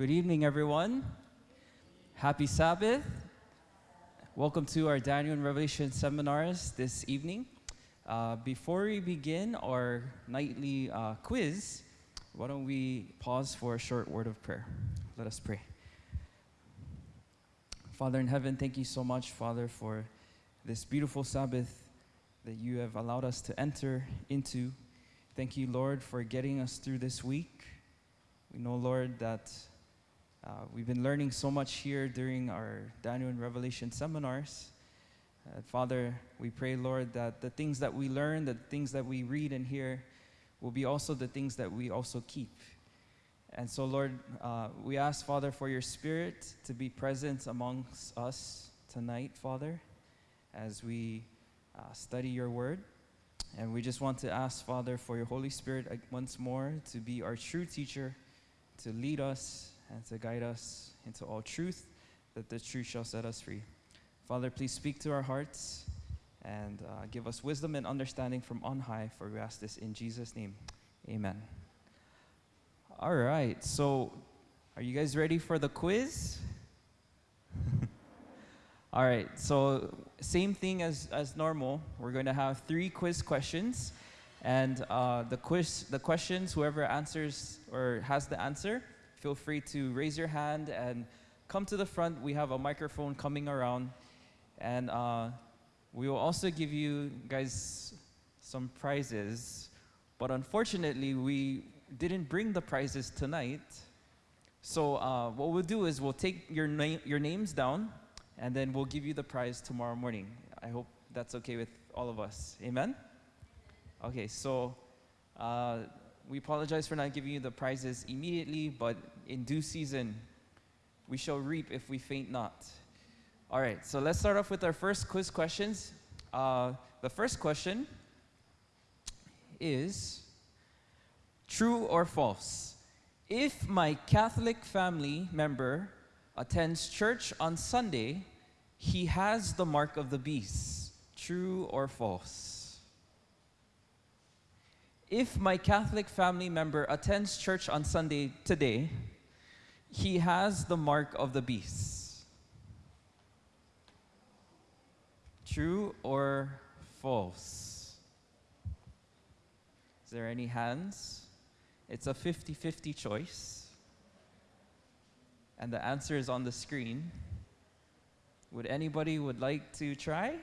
Good evening, everyone. Happy Sabbath. Welcome to our Daniel and Revelation seminars this evening. Uh, before we begin our nightly uh, quiz, why don't we pause for a short word of prayer? Let us pray. Father in heaven, thank you so much, Father, for this beautiful Sabbath that you have allowed us to enter into. Thank you, Lord, for getting us through this week. We know, Lord, that uh, we've been learning so much here during our Daniel and Revelation seminars. Uh, Father, we pray, Lord, that the things that we learn, the things that we read and hear, will be also the things that we also keep. And so, Lord, uh, we ask, Father, for your Spirit to be present amongst us tonight, Father, as we uh, study your word. And we just want to ask, Father, for your Holy Spirit uh, once more to be our true teacher, to lead us and to guide us into all truth, that the truth shall set us free. Father, please speak to our hearts and uh, give us wisdom and understanding from on high, for we ask this in Jesus' name. Amen. All right, so are you guys ready for the quiz? All right, so same thing as, as normal. We're going to have three quiz questions. And uh, the quiz, the questions, whoever answers or has the answer, feel free to raise your hand and come to the front. We have a microphone coming around. And uh, we will also give you guys some prizes. But unfortunately, we didn't bring the prizes tonight. So uh, what we'll do is we'll take your, na your names down and then we'll give you the prize tomorrow morning. I hope that's okay with all of us. Amen? Okay, so uh, we apologize for not giving you the prizes immediately, but in due season, we shall reap if we faint not. All right, so let's start off with our first quiz questions. Uh, the first question is true or false? If my Catholic family member attends church on Sunday, he has the mark of the beast. True or false? If my Catholic family member attends church on Sunday today, he has the mark of the beast. True or false? Is there any hands? It's a 50-50 choice. And the answer is on the screen. Would anybody would like to try?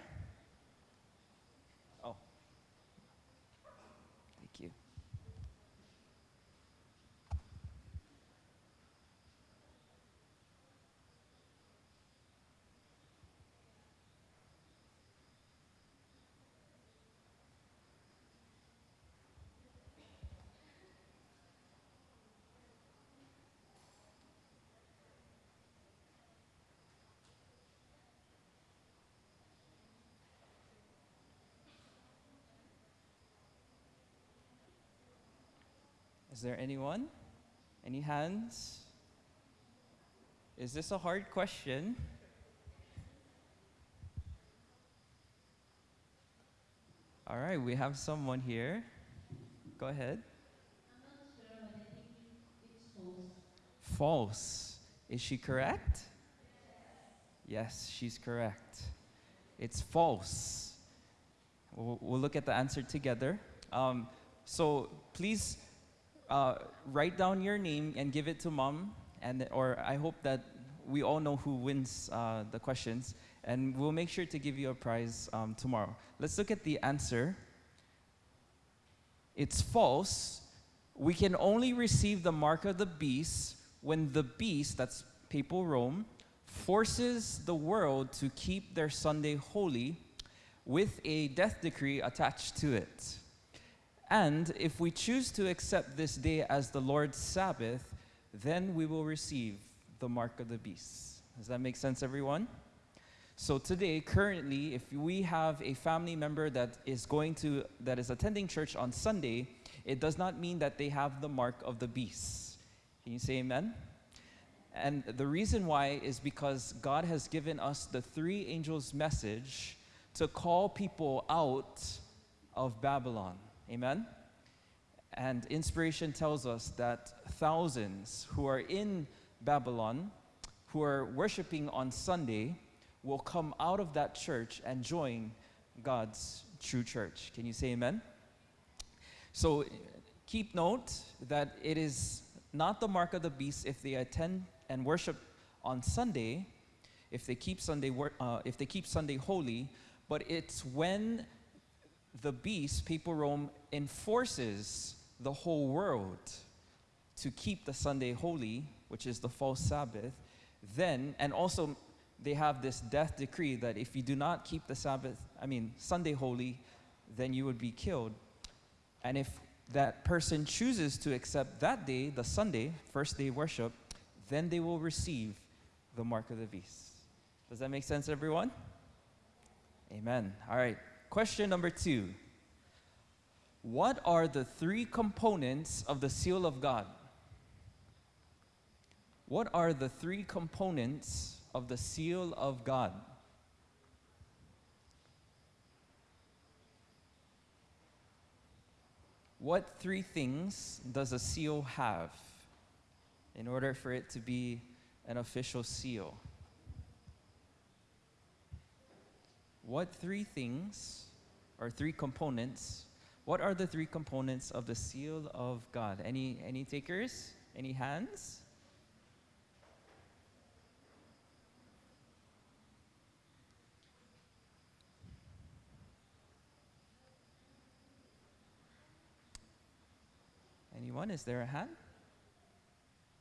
Is there anyone? Any hands? Is this a hard question? All right, we have someone here. Go ahead. false. Is she correct? Yes, she's correct. It's false. We'll, we'll look at the answer together. Um, so please uh, write down your name and give it to mom, and or I hope that we all know who wins uh, the questions, and we'll make sure to give you a prize um, tomorrow. Let's look at the answer. It's false. We can only receive the mark of the beast when the beast, that's papal Rome, forces the world to keep their Sunday holy with a death decree attached to it. And if we choose to accept this day as the Lord's Sabbath, then we will receive the mark of the beast. Does that make sense, everyone? So today, currently, if we have a family member that is going to, that is attending church on Sunday, it does not mean that they have the mark of the beast. Can you say amen? And the reason why is because God has given us the three angels' message to call people out of Babylon. Amen? And inspiration tells us that thousands who are in Babylon who are worshiping on Sunday will come out of that church and join God's true church. Can you say amen? So keep note that it is not the mark of the beast if they attend and worship on Sunday, if they keep Sunday, uh, if they keep Sunday holy, but it's when the beast, papal Rome, enforces the whole world to keep the Sunday holy, which is the false Sabbath, then, and also they have this death decree that if you do not keep the Sabbath, I mean, Sunday holy, then you would be killed. And if that person chooses to accept that day, the Sunday, first day worship, then they will receive the mark of the beast. Does that make sense, everyone? Amen. All right. Question number two What are the three components of the seal of God? What are the three components of the seal of God? What three things does a seal have in order for it to be an official seal? What three things or three components? What are the three components of the seal of God? Any any takers? Any hands? Anyone? Is there a hand?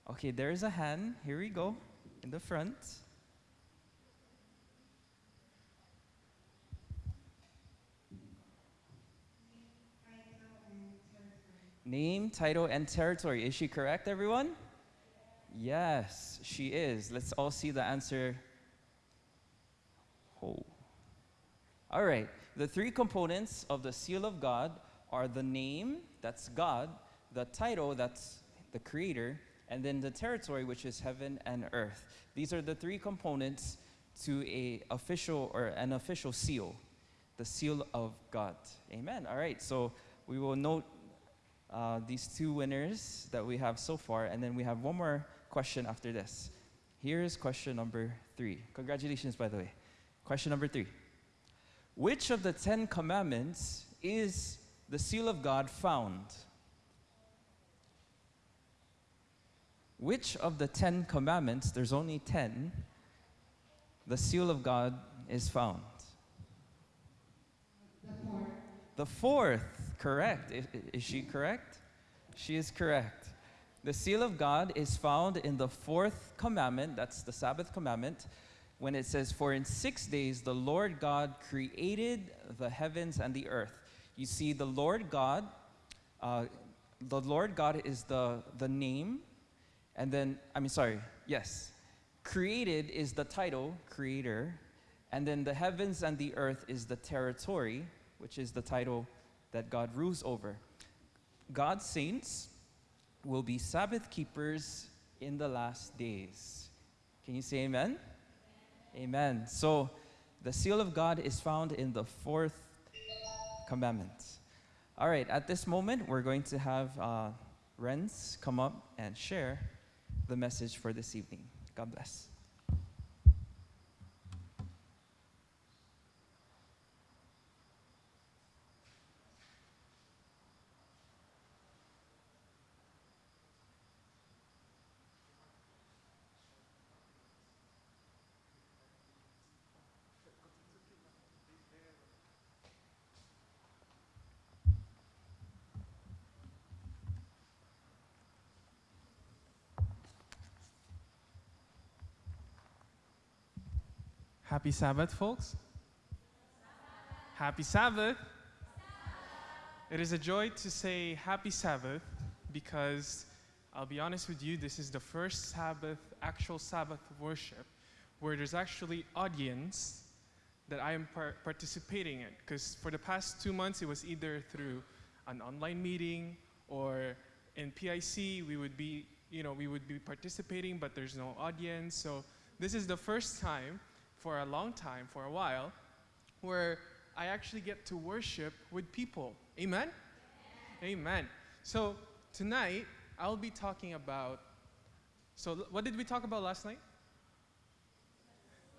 Okay, there is a hand. Here we go, in the front. Name, title, and territory. Is she correct, everyone? Yes, she is. Let's all see the answer. Oh. All right. The three components of the seal of God are the name, that's God, the title, that's the creator, and then the territory, which is heaven and earth. These are the three components to a official or an official seal, the seal of God. Amen. All right. So we will note uh, these two winners that we have so far, and then we have one more question after this. Here is question number three. Congratulations, by the way. Question number three. Which of the Ten Commandments is the seal of God found? Which of the Ten Commandments, there's only ten, the seal of God is found? The fourth. The fourth, correct. Is, she correct? She is correct. The seal of God is found in the fourth commandment, that's the Sabbath commandment, when it says, For in six days the Lord God created the heavens and the earth. You see, the Lord God, uh, the Lord God is the, the name and then, I mean, sorry, yes. Created is the title, creator. And then the heavens and the earth is the territory, which is the title that God rules over. God's saints will be Sabbath keepers in the last days. Can you say amen? Amen. So the seal of God is found in the fourth commandment. All right, at this moment, we're going to have uh, Renz come up and share the message for this evening. God bless. Happy Sabbath, folks. Happy Sabbath. It is a joy to say Happy Sabbath because I'll be honest with you, this is the first Sabbath, actual Sabbath worship, where there's actually audience that I am par- participating in. Because for the past two months, it was either through an online meeting or in PIC, we would be, you know, we would be participating, but there's no audience. So this is the first time for a long time, for a while, where I actually get to worship with people. Amen? Amen. So tonight, I'll be talking about So, what did we talk about last night?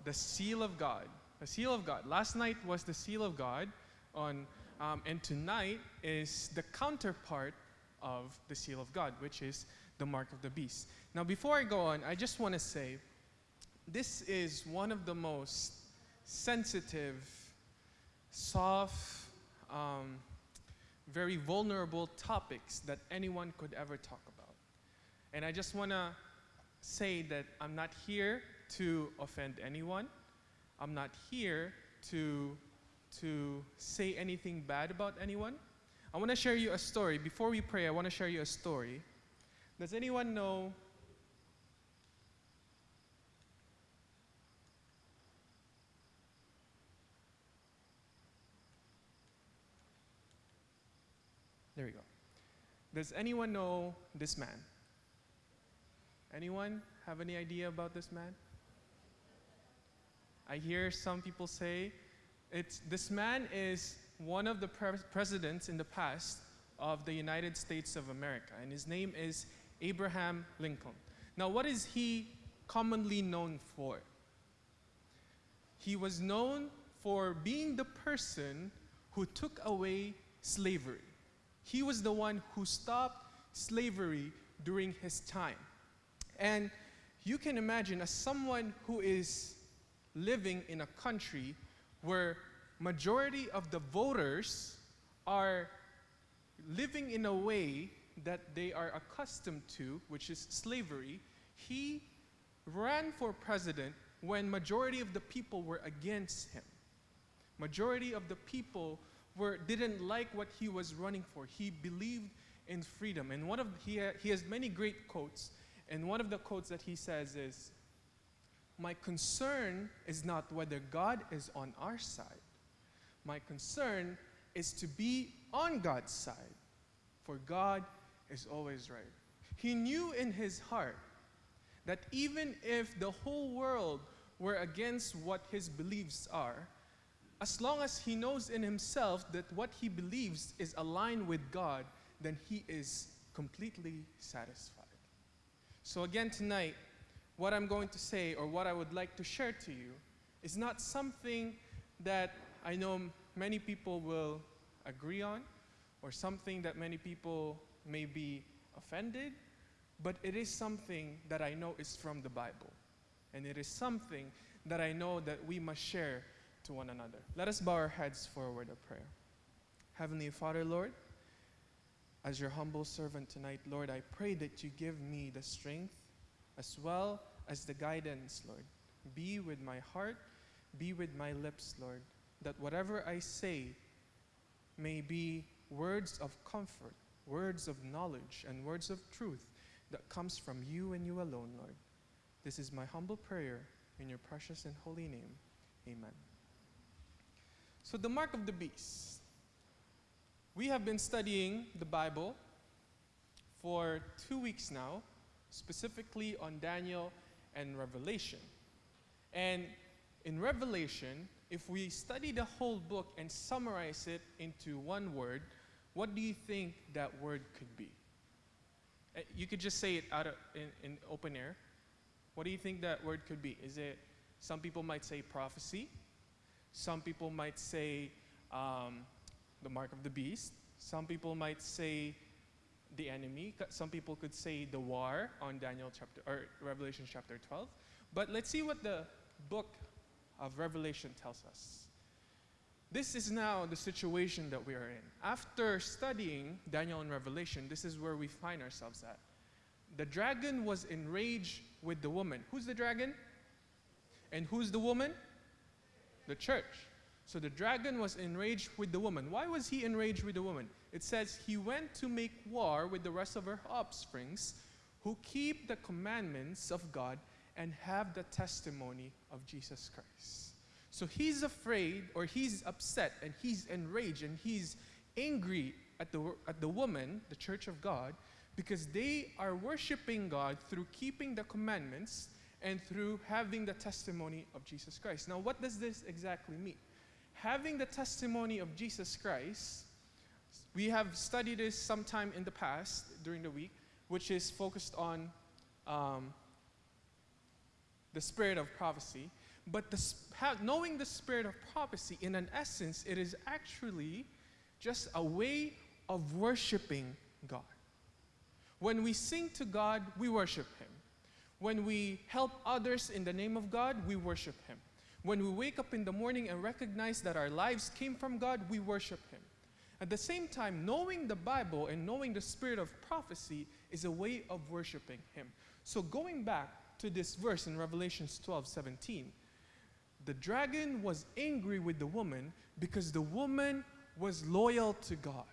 The seal of God. The seal of God. Last night was the seal of God, on, um, and tonight is the counterpart of the seal of God, which is the mark of the beast. Now, before I go on, I just want to say this is one of the most sensitive, soft, um, very vulnerable topics that anyone could ever talk about. And I just want to say that I'm not here to offend anyone. I'm not here to, to say anything bad about anyone. I want to share you a story. Before we pray, I want to share you a story. Does anyone know? There we go. Does anyone know this man? Anyone have any idea about this man? I hear some people say it's this man is one of the pre- presidents in the past of the United States of America, and his name is Abraham Lincoln. Now, what is he commonly known for? He was known for being the person who took away slavery. He was the one who stopped slavery during his time. And you can imagine, as someone who is living in a country where majority of the voters are living in a way that they are accustomed to, which is slavery, he ran for president when majority of the people were against him. Majority of the people were, didn't like what he was running for. He believed in freedom. And one of he, ha- he has many great quotes. And one of the quotes that he says is, "My concern is not whether God is on our side. My concern is to be on God's side, for God is always right." He knew in his heart that even if the whole world were against what his beliefs are, as long as he knows in himself that what he believes is aligned with God, then he is completely satisfied. So, again, tonight, what I'm going to say or what I would like to share to you is not something that I know many people will agree on or something that many people may be offended, but it is something that I know is from the Bible. And it is something that I know that we must share to one another. Let us bow our heads for a word of prayer. Heavenly Father, Lord, as your humble servant tonight, Lord, I pray that you give me the strength as well as the guidance, Lord. Be with my heart, be with my lips, Lord, that whatever I say may be words of comfort, words of knowledge, and words of truth that comes from you and you alone, Lord. This is my humble prayer in your precious and holy name. Amen. So, the mark of the beast. We have been studying the Bible for two weeks now, specifically on Daniel and Revelation. And in Revelation, if we study the whole book and summarize it into one word, what do you think that word could be? Uh, You could just say it out of, in, in open air. What do you think that word could be? Is it, some people might say prophecy, some people might say um, the mark of the beast, some people might say the enemy, some people could say the war on Daniel chapter, or Revelation chapter 12. But let's see what the book of Revelation tells us. This is now the situation that we are in. After studying Daniel and Revelation, this is where we find ourselves at. The dragon was enraged with the woman. Who's the dragon? And who's the woman? The church. So the dragon was enraged with the woman. Why was he enraged with the woman? It says he went to make war with the rest of her offsprings who keep the commandments of God and have the testimony of Jesus Christ. So he's afraid or he's upset and he's enraged and he's angry at the, at the woman, the church of God, because they are worshiping God through keeping the commandments and through having the testimony of Jesus Christ. Now, what does this exactly mean? Having the testimony of Jesus Christ, we have studied this sometime in the past during the week, which is focused on um, the spirit of prophecy. But the, knowing the spirit of prophecy, in an essence, it is actually just a way of worshiping God. When we sing to God, we worship Him. When we help others in the name of God, we worship Him. When we wake up in the morning and recognize that our lives came from God, we worship Him. At the same time, knowing the Bible and knowing the spirit of prophecy is a way of worshiping Him. So, going back to this verse in Revelations 12 17, the dragon was angry with the woman because the woman was loyal to God.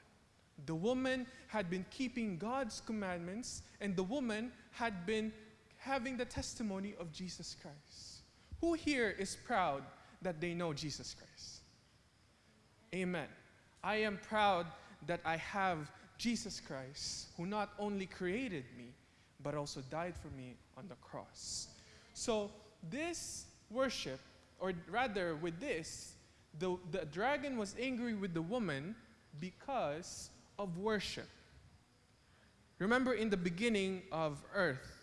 The woman had been keeping God's commandments, and the woman had been having the testimony of Jesus Christ. Who here is proud that they know Jesus Christ? Amen. I am proud that I have Jesus Christ, who not only created me, but also died for me on the cross. So, this worship, or rather, with this, the, the dragon was angry with the woman because of worship. Remember, in the beginning of earth,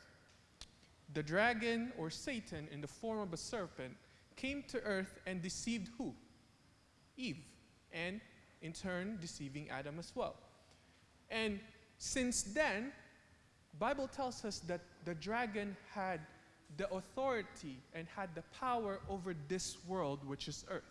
the dragon or Satan, in the form of a serpent, came to earth and deceived who? Eve. And in turn, deceiving Adam as well. And since then, Bible tells us that the dragon had the authority and had the power over this world, which is earth.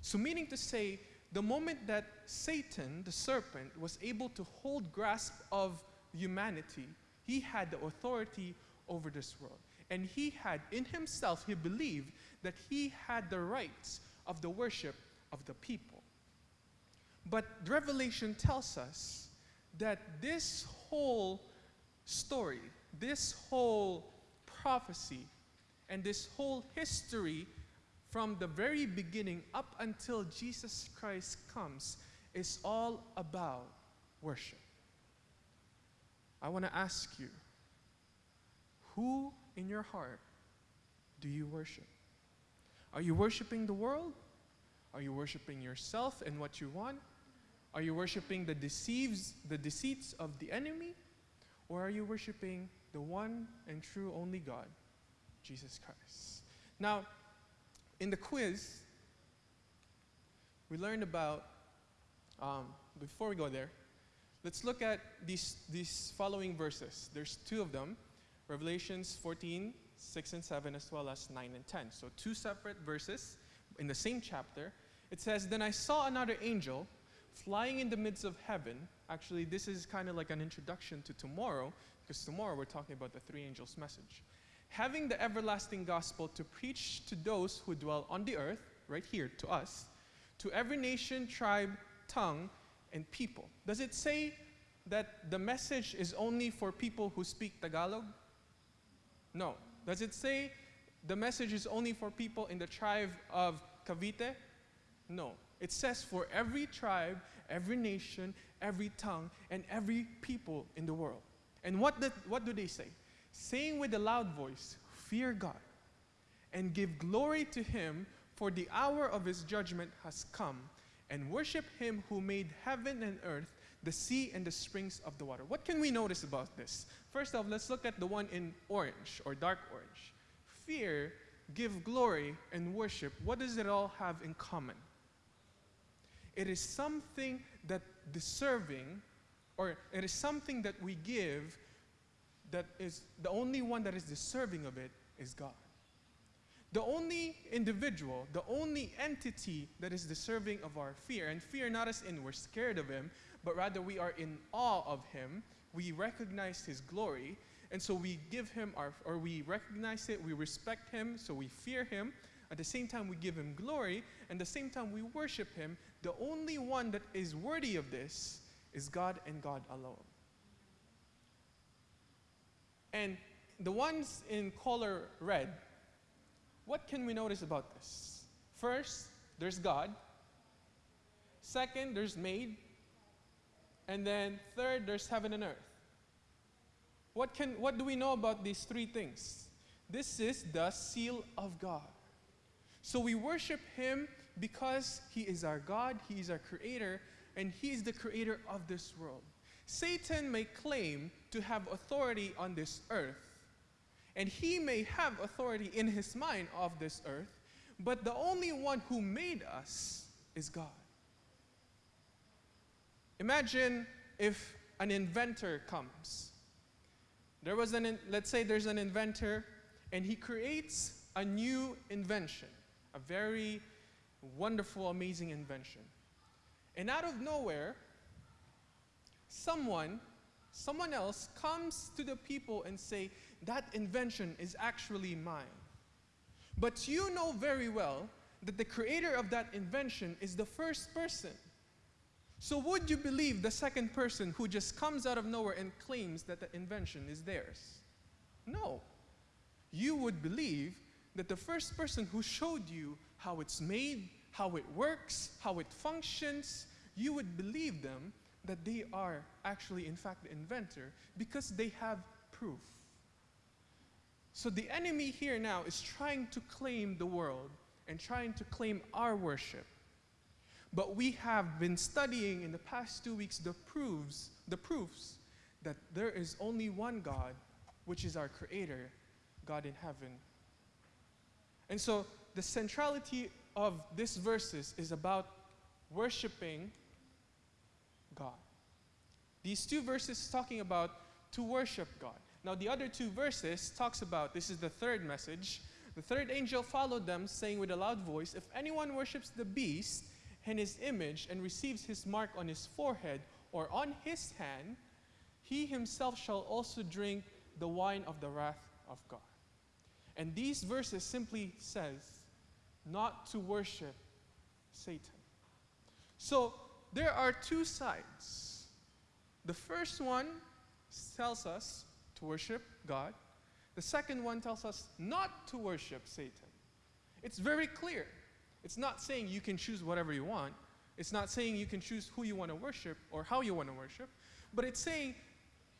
So, meaning to say, the moment that Satan, the serpent, was able to hold grasp of humanity, he had the authority over this world. And he had, in himself, he believed that he had the rights of the worship of the people. But Revelation tells us that this whole story, this whole prophecy, and this whole history from the very beginning up until Jesus Christ comes is all about worship. I want to ask you who in your heart do you worship? Are you worshiping the world? Are you worshiping yourself and what you want? Are you worshiping the deceives, the deceits of the enemy? Or are you worshiping the one and true only God, Jesus Christ? Now, in the quiz, we learned about, um, before we go there, let's look at these, these following verses. There's two of them Revelations 14, 6 and 7, as well as 9 and 10. So, two separate verses in the same chapter. It says, Then I saw another angel flying in the midst of heaven. Actually, this is kind of like an introduction to tomorrow, because tomorrow we're talking about the three angels' message. Having the everlasting gospel to preach to those who dwell on the earth, right here to us, to every nation, tribe, tongue, and people. Does it say that the message is only for people who speak Tagalog? No. Does it say the message is only for people in the tribe of Cavite? No. It says for every tribe, every nation, every tongue, and every people in the world. And what, did, what do they say? Saying with a loud voice, Fear God, and give glory to Him, for the hour of His judgment has come, and worship Him who made heaven and earth, the sea, and the springs of the water. What can we notice about this? First off, let's look at the one in orange or dark orange. Fear, give glory, and worship. What does it all have in common? It is something that deserving, or it is something that we give that is the only one that is deserving of it is God. The only individual, the only entity that is deserving of our fear, and fear not as in we're scared of him, but rather we are in awe of him. We recognize his glory, and so we give him our, or we recognize it, we respect him, so we fear him. At the same time, we give him glory, and the same time, we worship him. The only one that is worthy of this is God and God alone. And the ones in color red, what can we notice about this? First, there's God. Second, there's made. And then third, there's heaven and earth. What, can, what do we know about these three things? This is the seal of God. So we worship Him because He is our God, He is our creator, and He is the creator of this world. Satan may claim to have authority on this earth, and he may have authority in his mind of this earth, but the only one who made us is God. Imagine if an inventor comes. There was an, in- let's say there's an inventor, and he creates a new invention, a very wonderful, amazing invention. And out of nowhere, someone, someone else comes to the people and say, that invention is actually mine. But you know very well that the creator of that invention is the first person. So would you believe the second person who just comes out of nowhere and claims that the invention is theirs? No. You would believe that the first person who showed you how it's made, how it works, how it functions, you would believe them that they are actually, in fact, the inventor because they have proof. So the enemy here now is trying to claim the world and trying to claim our worship. But we have been studying in the past two weeks the proofs, the proofs that there is only one God, which is our creator, God in heaven. And so the centrality of these verses is about worshiping God. These two verses talking about to worship God. Now the other two verses talks about this is the third message. The third angel followed them saying with a loud voice, if anyone worships the beast and his image and receives his mark on his forehead or on his hand, he himself shall also drink the wine of the wrath of God. And these verses simply says not to worship Satan. So there are two sides. The first one tells us to worship God. The second one tells us not to worship Satan. It's very clear. It's not saying you can choose whatever you want. It's not saying you can choose who you want to worship or how you want to worship. But it's saying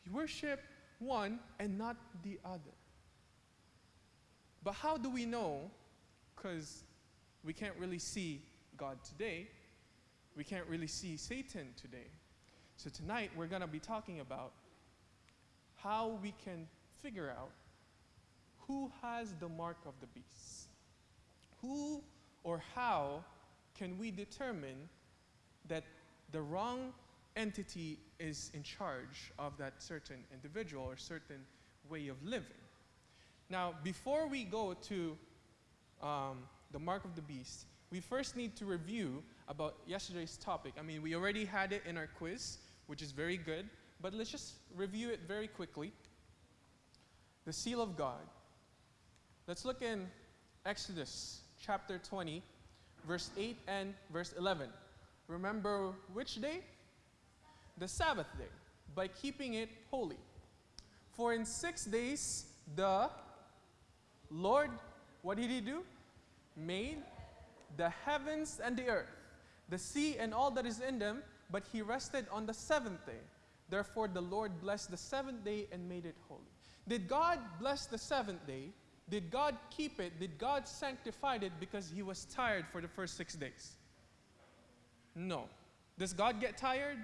you worship one and not the other. But how do we know? Because we can't really see God today. We can't really see Satan today. So tonight we're going to be talking about how we can figure out who has the mark of the beast. Who or how can we determine that the wrong entity is in charge of that certain individual or certain way of living? Now, before we go to um, the mark of the beast, we first need to review about yesterday's topic. I mean, we already had it in our quiz, which is very good, but let's just review it very quickly. The seal of God. Let's look in Exodus chapter 20, verse 8 and verse 11. Remember which day? The Sabbath day, by keeping it holy. For in six days the Lord, what did he do? Made the heavens and the earth, the sea and all that is in them, but he rested on the seventh day. Therefore, the Lord blessed the seventh day and made it holy. Did God bless the seventh day? Did God keep it? Did God sanctify it because he was tired for the first six days? No. Does God get tired?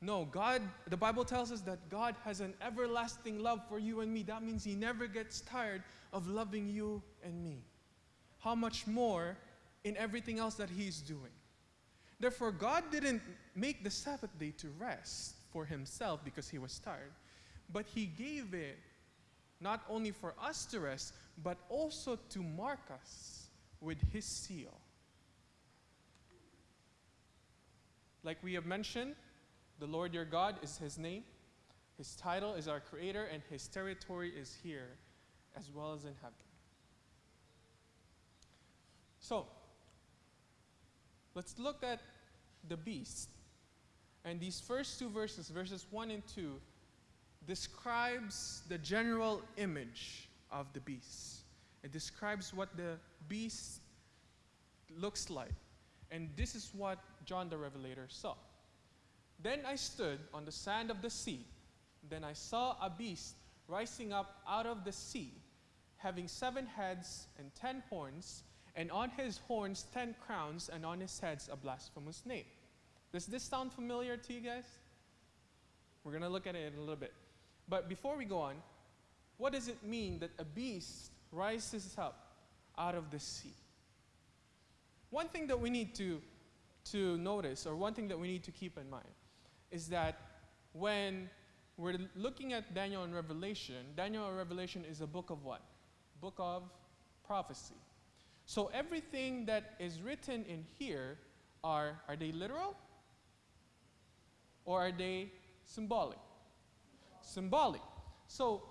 No. God, the Bible tells us that God has an everlasting love for you and me. That means he never gets tired of loving you and me. How much more in everything else that he's doing? Therefore, God didn't make the Sabbath day to rest for himself because he was tired, but he gave it not only for us to rest, but also to mark us with his seal. Like we have mentioned, the Lord your God is his name, his title is our creator, and his territory is here as well as in heaven. So, let's look at the beast. And these first two verses, verses 1 and 2, describes the general image of the beast. It describes what the beast looks like. And this is what John the Revelator saw. Then I stood on the sand of the sea. Then I saw a beast rising up out of the sea, having seven heads and ten horns, and on his horns ten crowns, and on his heads a blasphemous name. Does this sound familiar to you guys? We're going to look at it in a little bit. But before we go on, what does it mean that a beast rises up out of the sea? One thing that we need to, to notice, or one thing that we need to keep in mind, is that when we're looking at Daniel and Revelation, Daniel and Revelation is a book of what? Book of prophecy. So everything that is written in here are, are they literal? Or are they symbolic? Symbolic. So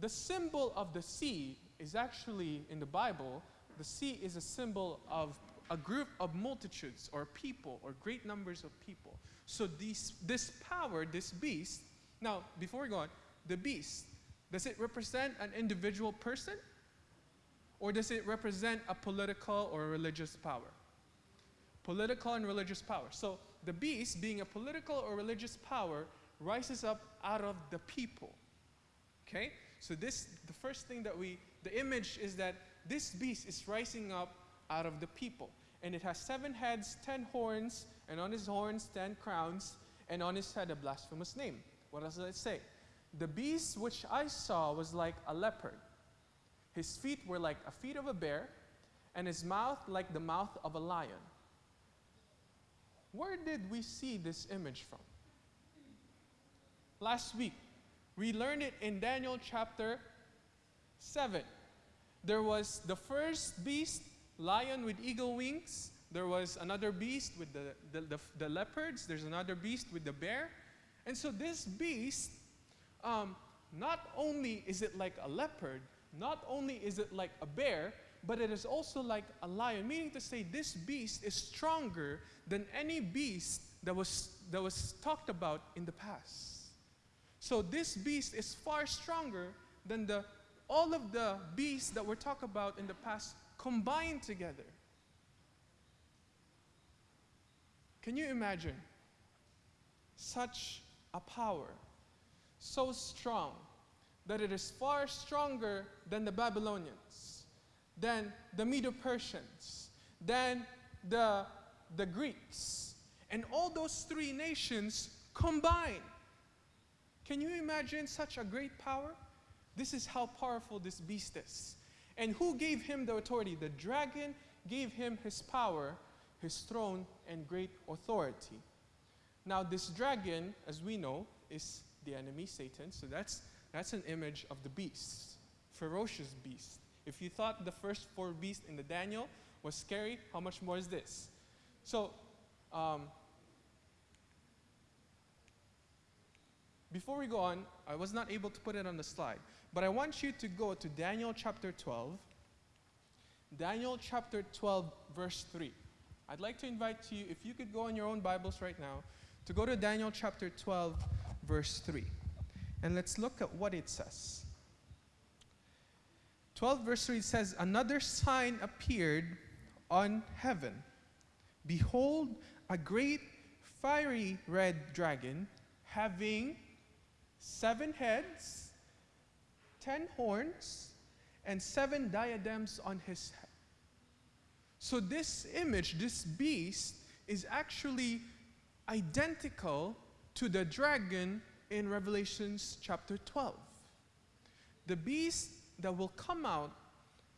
the symbol of the sea is actually in the Bible, the sea is a symbol of a group of multitudes or people or great numbers of people. So these, this power, this beast, now before we go on, the beast, does it represent an individual person? Or does it represent a political or religious power? Political and religious power. So the beast, being a political or religious power, rises up out of the people. Okay? So this, the first thing that we, the image is that this beast is rising up out of the people. And it has seven heads, ten horns, and on his horns ten crowns, and on his head a blasphemous name. What does it say? The beast which I saw was like a leopard. His feet were like a feet of a bear, and his mouth like the mouth of a lion. Where did we see this image from? Last week, we learned it in Daniel chapter 7. There was the first beast, lion with eagle wings. There was another beast with the, the, the, the leopards. There's another beast with the bear. And so this beast, um, not only is it like a leopard, not only is it like a bear, but it is also like a lion, meaning to say this beast is stronger than any beast that was, that was talked about in the past. So this beast is far stronger than the, all of the beasts that were about in the past combined together. Can you imagine such a power, so strong that it is far stronger than the Babylonians, than the Medo Persians, than the, the Greeks, and all those three nations combined? Can you imagine such a great power? This is how powerful this beast is. And who gave him the authority? The dragon gave him his power, his throne, and great authority. Now, this dragon, as we know, is the enemy, Satan. So that's, that's an image of the beast, ferocious beast. If you thought the first four beasts in the Daniel was scary, how much more is this? So, um, Before we go on, I was not able to put it on the slide, but I want you to go to Daniel chapter 12. Daniel chapter 12, verse 3. I'd like to invite you, if you could go in your own Bibles right now, to go to Daniel chapter 12, verse 3. And let's look at what it says. 12 verse 3 says, Another sign appeared on heaven. Behold, a great fiery red dragon having seven heads, ten horns, and seven diadems on his head. So, this image, this beast, is actually identical to the dragon in Revelations chapter 12. The beast that will come out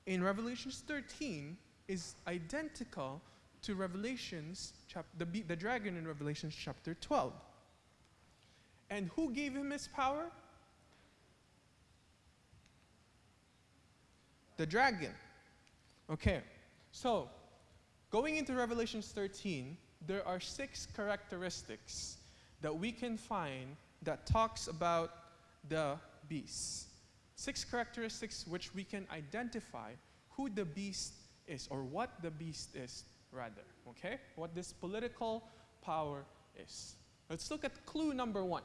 in Revelations 13 is identical to Revelations, the, the dragon in Revelations chapter 12. And who gave him his power? The dragon. Okay, so going into Revelations 13, there are six characteristics that we can find that talks about the beast. Six characteristics which we can identify who the beast is or what the beast is rather, okay? What this political power is. Let's look at clue number one.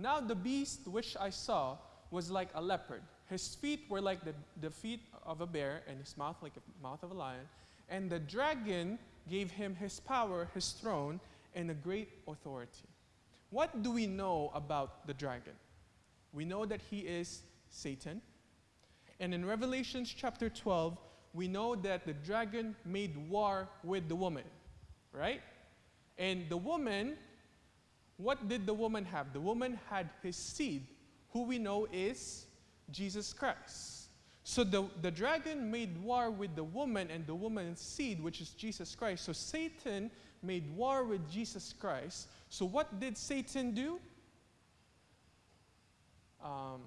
Now the beast which I saw was like a leopard. His feet were like the, the feet of a bear, and his mouth like the mouth of a lion. And the dragon gave him his power, his throne, and a great authority. What do we know about the dragon? We know that he is Satan. And in Revelation chapter 12, we know that the dragon made war with the woman, right? And the woman what did the woman have? The woman had his seed, who we know is Jesus Christ. So the, the dragon made war with the woman and the woman's seed, which is Jesus Christ. So Satan made war with Jesus Christ. So what did Satan do? Um,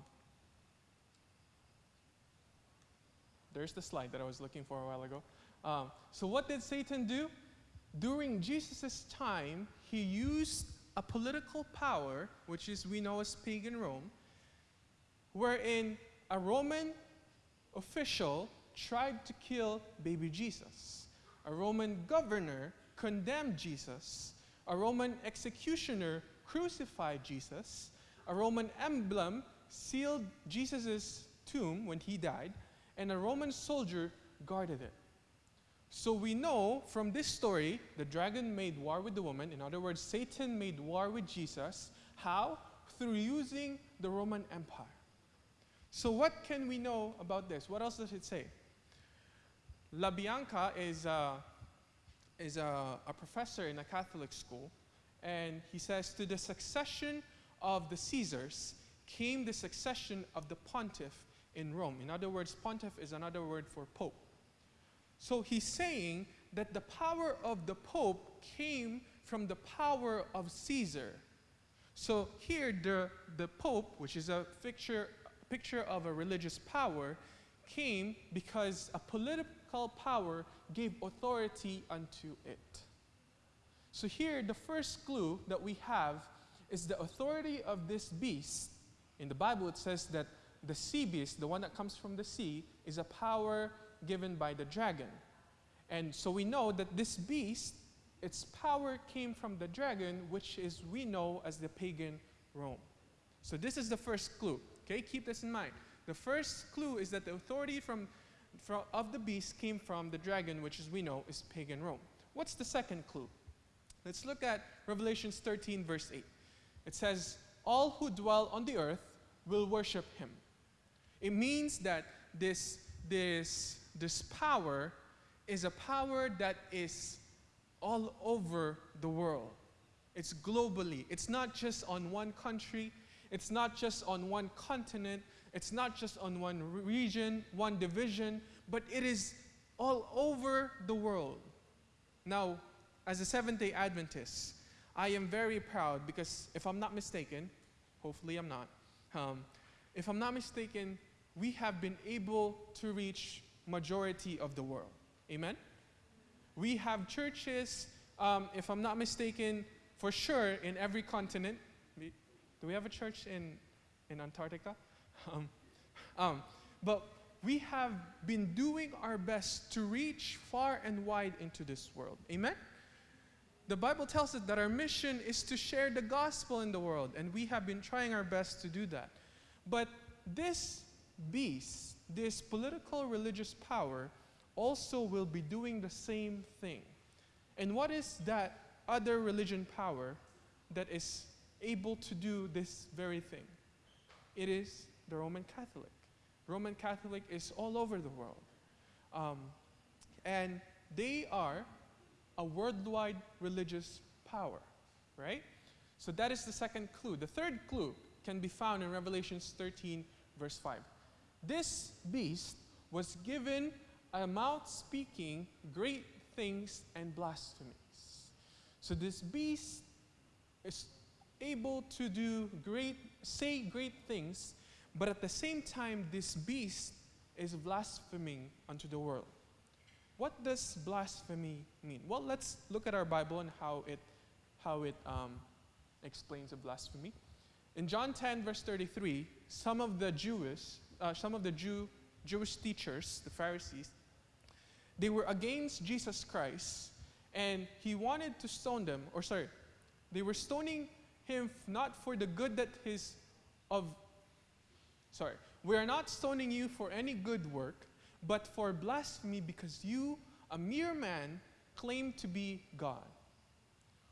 there's the slide that I was looking for a while ago. Um, so what did Satan do? During Jesus' time, he used a political power, which is we know as pagan Rome, wherein a Roman official tried to kill baby Jesus. A Roman governor condemned Jesus. A Roman executioner crucified Jesus. A Roman emblem sealed Jesus' tomb when he died, and a Roman soldier guarded it. So we know from this story, the dragon made war with the woman. In other words, Satan made war with Jesus. How? Through using the Roman Empire. So, what can we know about this? What else does it say? LaBianca is, a, is a, a professor in a Catholic school, and he says, To the succession of the Caesars came the succession of the pontiff in Rome. In other words, pontiff is another word for pope. So he's saying that the power of the Pope came from the power of Caesar. So here, the, the Pope, which is a picture, picture of a religious power, came because a political power gave authority unto it. So here, the first clue that we have is the authority of this beast. In the Bible, it says that the sea beast, the one that comes from the sea, is a power given by the dragon. And so we know that this beast, its power came from the dragon, which is we know as the pagan Rome. So this is the first clue. Okay, keep this in mind. The first clue is that the authority from, from of the beast came from the dragon, which as we know is pagan Rome. What's the second clue? Let's look at Revelations 13, verse 8. It says, All who dwell on the earth will worship him. It means that this, this this power is a power that is all over the world. It's globally. It's not just on one country. It's not just on one continent. It's not just on one region, one division, but it is all over the world. Now, as a Seventh day Adventist, I am very proud because if I'm not mistaken, hopefully I'm not, um, if I'm not mistaken, we have been able to reach majority of the world. Amen? We have churches, um, if I'm not mistaken, for sure in every continent. Do we have a church in, in Antarctica? Um, um, but we have been doing our best to reach far and wide into this world. Amen? The Bible tells us that our mission is to share the gospel in the world, and we have been trying our best to do that. But this beast, this political religious power also will be doing the same thing. And what is that other religion power that is able to do this very thing? It is the Roman Catholic. Roman Catholic is all over the world. Um, and they are a worldwide religious power, right? So that is the second clue. The third clue can be found in Revelations 13, verse 5. This beast was given a mouth speaking great things and blasphemies. So this beast is able to do great, say great things, but at the same time, this beast is blaspheming unto the world. What does blasphemy mean? Well, let's look at our Bible and how it, how it um, explains a blasphemy. In John 10, verse 33, some of the Jewish, uh, some of the Jew, Jewish teachers, the Pharisees, they were against Jesus Christ and he wanted to stone them, or sorry, they were stoning him not for the good that his of sorry, we are not stoning you for any good work, but for blasphemy because you, a mere man, claim to be God.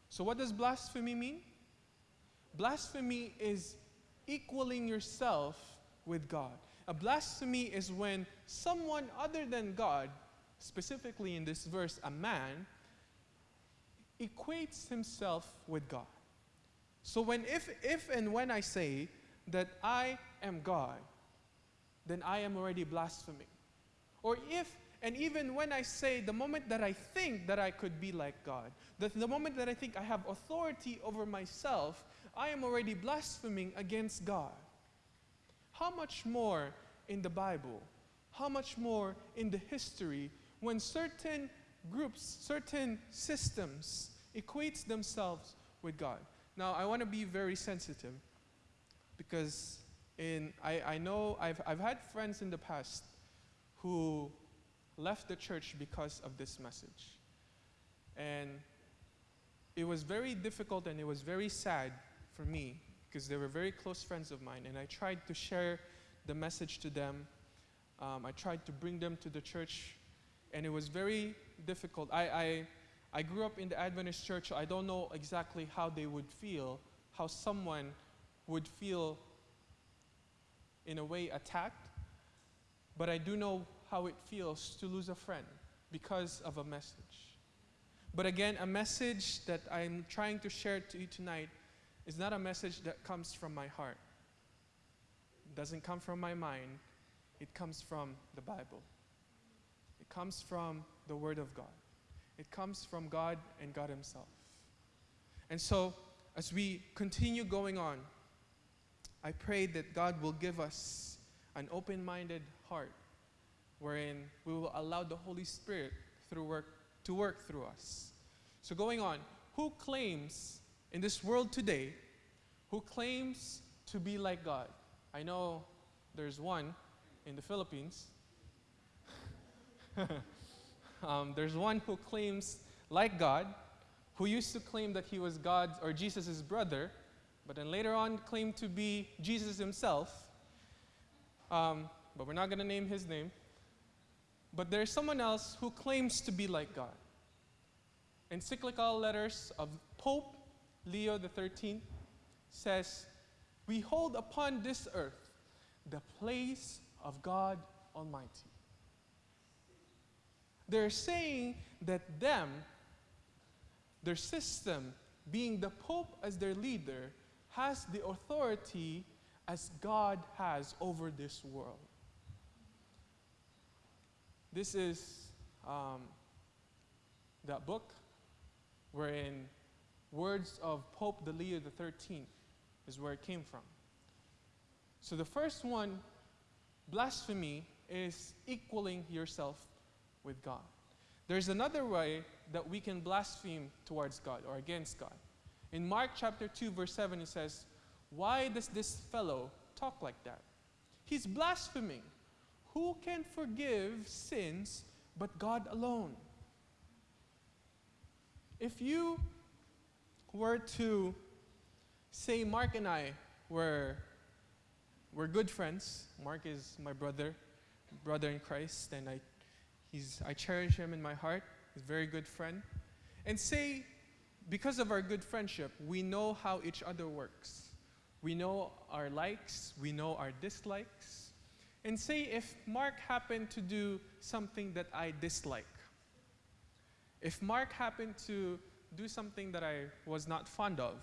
So what does blasphemy mean? Blasphemy is equaling yourself with God. A blasphemy is when someone other than God, specifically in this verse, a man, equates himself with God. So when if if and when I say that I am God, then I am already blaspheming. Or if, and even when I say, the moment that I think that I could be like God, the, the moment that I think I have authority over myself, I am already blaspheming against God. How much more in the Bible? How much more in the history when certain groups, certain systems equates themselves with God? Now, I want to be very sensitive because in, I, I know I've, I've had friends in the past who left the church because of this message. And it was very difficult and it was very sad for me because they were very close friends of mine. And I tried to share the message to them. Um, I tried to bring them to the church. And it was very difficult. I, I, I grew up in the Adventist church, so I don't know exactly how they would feel, how someone would feel in a way attacked. But I do know how it feels to lose a friend because of a message. But again, a message that I'm trying to share to you tonight is not a message that comes from my heart. It doesn't come from my mind. It comes from the Bible. It comes from the Word of God. It comes from God and God Himself. And so, as we continue going on, I pray that God will give us an open minded heart wherein we will allow the Holy Spirit through work, to work through us. So, going on, who claims in this world today, who claims to be like God? I know there's one in the Philippines. um, there's one who claims like God, who used to claim that he was God or Jesus' brother, but then later on claimed to be Jesus himself. Um, but we're not going to name his name. But there's someone else who claims to be like God. Encyclical letters of Pope Leo XIII says, We hold upon this earth the place of God Almighty. They're saying that them, their system, being the Pope as their leader, has the authority as God has over this world. This is um, that book wherein words of Pope the Leo XIII is where it came from. So the first one, blasphemy, is equaling yourself with God. There's another way that we can blaspheme towards God or against God. In Mark chapter 2, verse 7, it says, Why does this fellow talk like that? He's blaspheming. Who can forgive sins but God alone? If you were to say Mark and I were, were good friends, Mark is my brother, brother in Christ, and I, he's, I cherish him in my heart. He's a very good friend. And say, because of our good friendship, we know how each other works. We know our likes, we know our dislikes, and say if Mark happened to do something that I dislike, if Mark happened to do something that I was not fond of,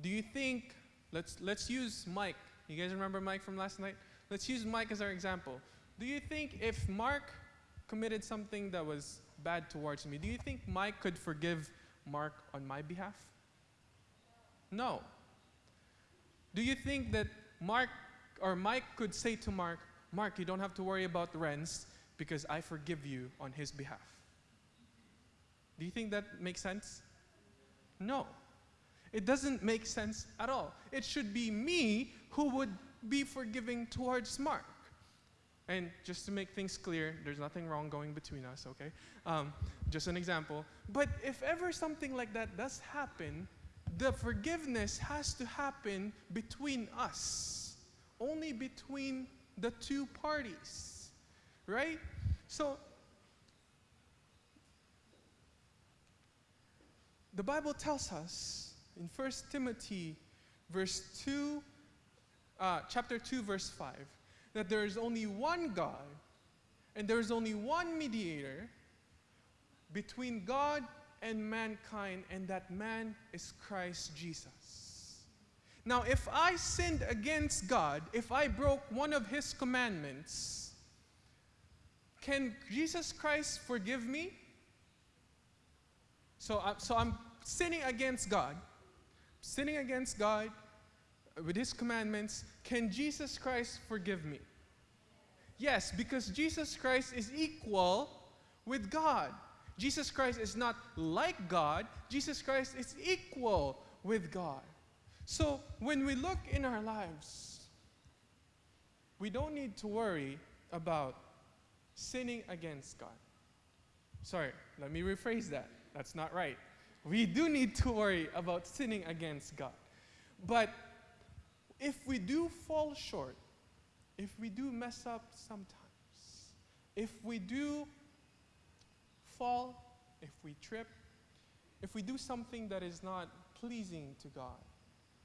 do you think, let's, let's use Mike. You guys remember Mike from last night? Let's use Mike as our example. Do you think if Mark committed something that was bad towards me, do you think Mike could forgive Mark on my behalf? No. Do you think that Mark or Mike could say to Mark, Mark, you don't have to worry about the rents because I forgive you on his behalf. Do you think that makes sense? No. It doesn't make sense at all. It should be me who would be forgiving towards Mark. And just to make things clear, there's nothing wrong going between us, okay? Um, just an example. But if ever something like that does happen, the forgiveness has to happen between us only between the two parties, right? So, the Bible tells us in 1 Timothy verse 2, uh, chapter 2, verse 5, that there is only one God and there is only one mediator between God and mankind, and that man is Christ Jesus. Now, if I sinned against God, if I broke one of His commandments, can Jesus Christ forgive me? So, I, so I'm sinning against God, sinning against God with His commandments. Can Jesus Christ forgive me? Yes, because Jesus Christ is equal with God. Jesus Christ is not like God, Jesus Christ is equal with God. So when we look in our lives, we don't need to worry about sinning against God. Sorry, let me rephrase that. That's not right. We do need to worry about sinning against God. But if we do fall short, if we do mess up sometimes, if we do fall, if we trip, if we do something that is not pleasing to God,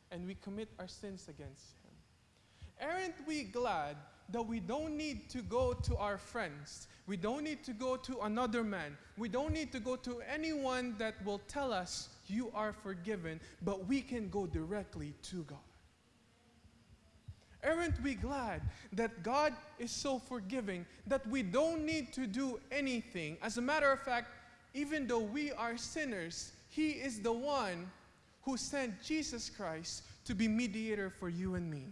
and we commit our sins against Him, aren't we glad that we don't need to go to our friends? We don't need to go to another man. We don't need to go to anyone that will tell us, You are forgiven, but we can go directly to God. Aren't we glad that God is so forgiving that we don't need to do anything? As a matter of fact, even though we are sinners, He is the one who sent Jesus Christ to be mediator for you and me.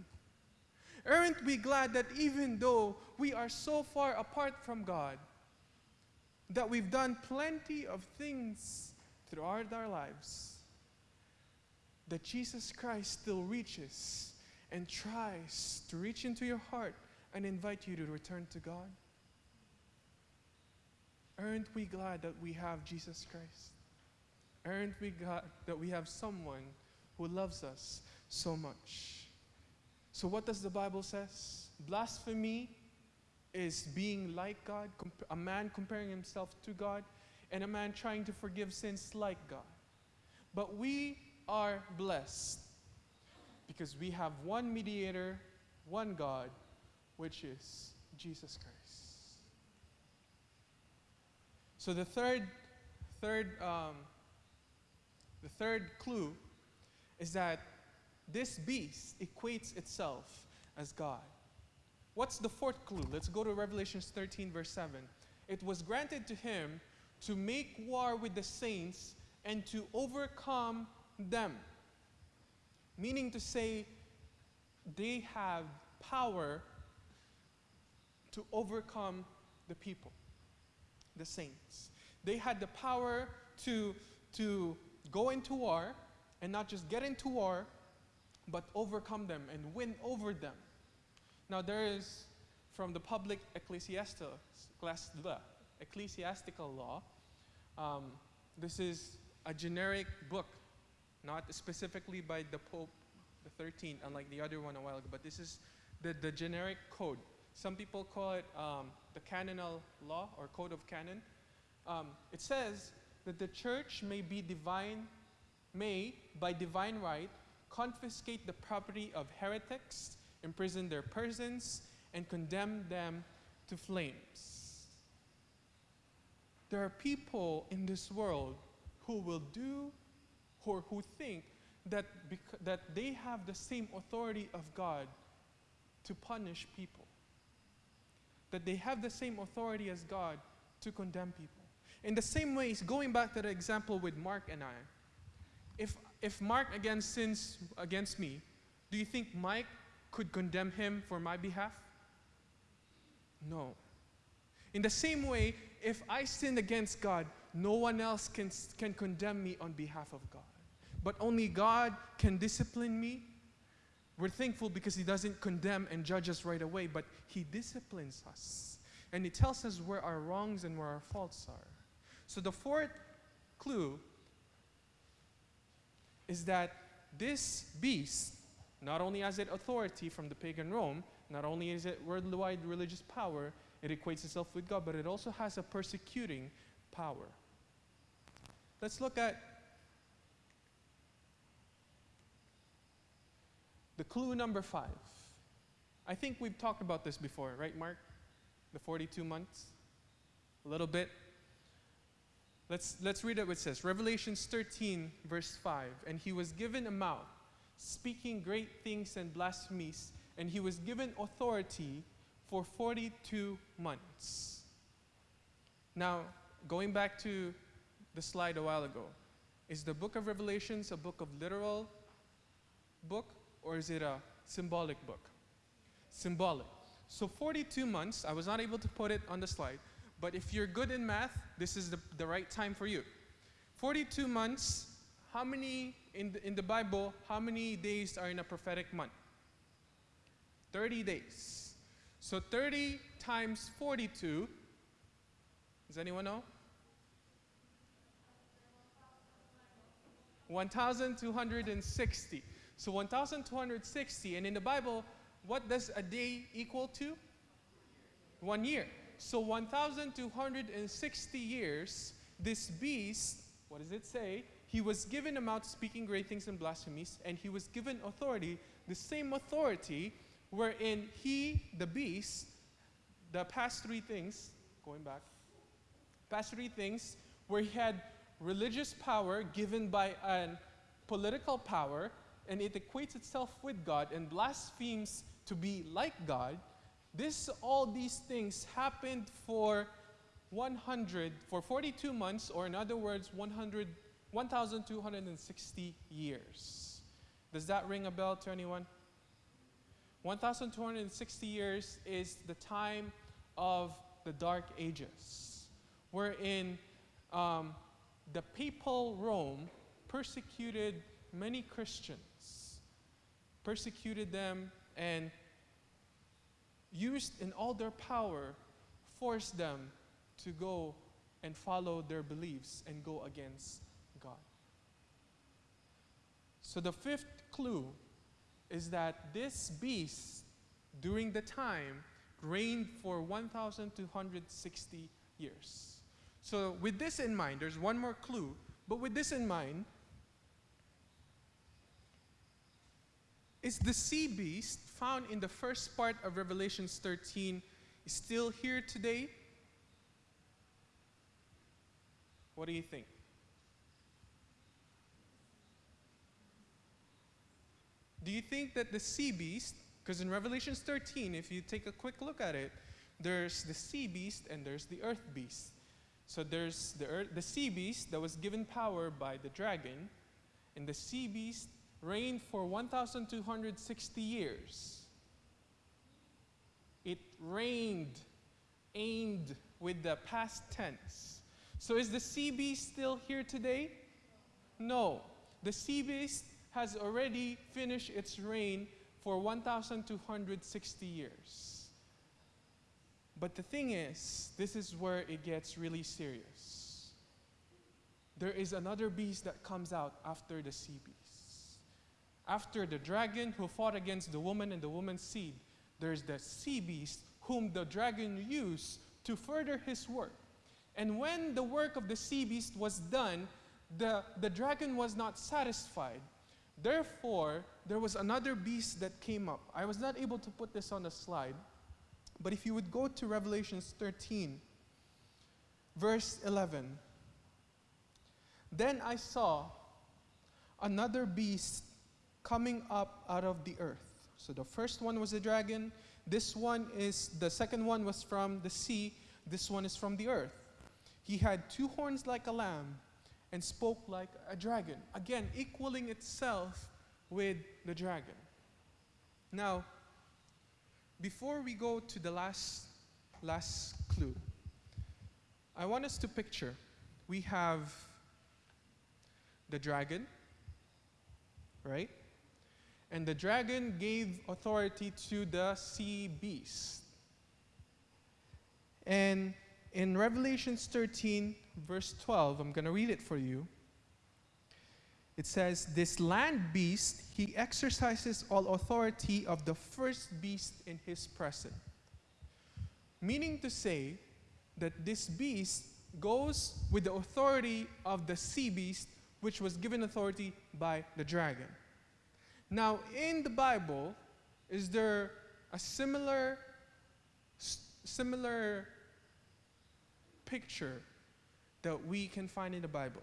Aren't we glad that even though we are so far apart from God, that we've done plenty of things throughout our lives, that Jesus Christ still reaches and tries to reach into your heart and invite you to return to God? Aren't we glad that we have Jesus Christ? Aren't we glad that we have someone who loves us so much? So what does the Bible says? Blasphemy is being like God, a man comparing himself to God, and a man trying to forgive sins like God. But we are blessed because we have one mediator, one God, which is Jesus Christ. So the third, third, um, the third clue is that this beast equates itself as God. What's the fourth clue? Let's go to Revelations 13, verse 7. It was granted to him to make war with the saints and to overcome them. Meaning to say, they have power to overcome the people, the saints. They had the power to, to go into war and not just get into war, but overcome them and win over them. Now, there is from the public ecclesiastical, law, um, this is a generic book not specifically by the Pope, the 13th, unlike the other one a while ago, but this is the, the generic code. Some people call it um, the canonical law or code of canon. Um, it says that the church may be divine, may, by divine right, confiscate the property of heretics, imprison their persons, and condemn them to flames. There are people in this world who will do or who think that, that they have the same authority of God to punish people. That they have the same authority as God to condemn people. In the same way, going back to the example with Mark and I, if, if Mark again sins against me, do you think Mike could condemn him for my behalf? No. In the same way, if I sin against God, no one else can, can condemn me on behalf of God but only God can discipline me. We're thankful because He doesn't condemn and judge us right away, but He disciplines us. And He tells us where our wrongs and where our faults are. So the fourth clue is that this beast not only has it authority from the pagan Rome, not only is it worldwide religious power, it equates itself with God, but it also has a persecuting power. Let's look at The clue number five. I think we've talked about this before, right, Mark? The 42 months? A little bit. Let's, let's read it what it says. Revelations 13, verse 5. And he was given a mouth speaking great things and blasphemies, and he was given authority for 42 months. Now, going back to the slide a while ago, is the book of Revelations a book of literal book or is it a symbolic book? Symbolic. So 42 months, I was not able to put it on the slide, but if you're good in math, this is the, the right time for you. 42 months, how many in the, in the Bible, how many days are in a prophetic month? 30 days. So 30 times 42, does anyone know? 1,260. So 1,260, and in the Bible, what does a day equal to? One year. So 1,260 years, this beast, what does it say? He was given a mouth speaking great things and blasphemies, and he was given authority, the same authority wherein he, the beast, the past three things, going back, past three things, where he had religious power given by a political power, and it equates itself with God and blasphemes to be like God, this, all these things happened for 100, for 42 months, or in other words, 100, 1,260 years. Does that ring a bell to anyone? 1,260 years is the time of the Dark Ages, wherein um, the papal Rome persecuted many Christians, persecuted them, and used in all their power, forced them to go and follow their beliefs and go against God. So the fifth clue is that this beast, during the time, reigned for 1,260 years. So, with this in mind, there's one more clue, but with this in mind, is the sea beast found in the first part of Revelations 13 is still here today? What do you think? Do you think that the sea beast, because in Revelations 13, if you take a quick look at it, there's the sea beast and there's the earth beast. So there's the, earth, the sea beast that was given power by the dragon, and the sea beast reigned for 1,260 years. It reigned, aimed with the past tense. So is the sea beast still here today? No. The sea beast has already finished its reign for 1,260 years. But the thing is, this is where it gets really serious. There is another beast that comes out after the sea beast. After the dragon who fought against the woman and the woman's seed, there's the sea beast whom the dragon used to further his work. And when the work of the sea beast was done, the, the dragon was not satisfied. Therefore, there was another beast that came up. I was not able to put this on the slide, but if you would go to Revelations 13, verse 11. Then I saw another beast coming up out of the earth. So the first one was a dragon. This one is, the second one was from the sea. This one is from the earth. He had two horns like a lamb and spoke like a dragon. Again, equaling itself with the dragon. Now, before we go to the last, last clue, I want us to picture we have the dragon, right? And the dragon gave authority to the sea beast. And in Revelations 13, verse 12, I'm going to read it for you. It says, This land beast, he exercises all authority of the first beast in his presence. Meaning to say that this beast goes with the authority of the sea beast, which was given authority by the dragon. Now, in the Bible, is there a similar, similar picture that we can find in the Bible?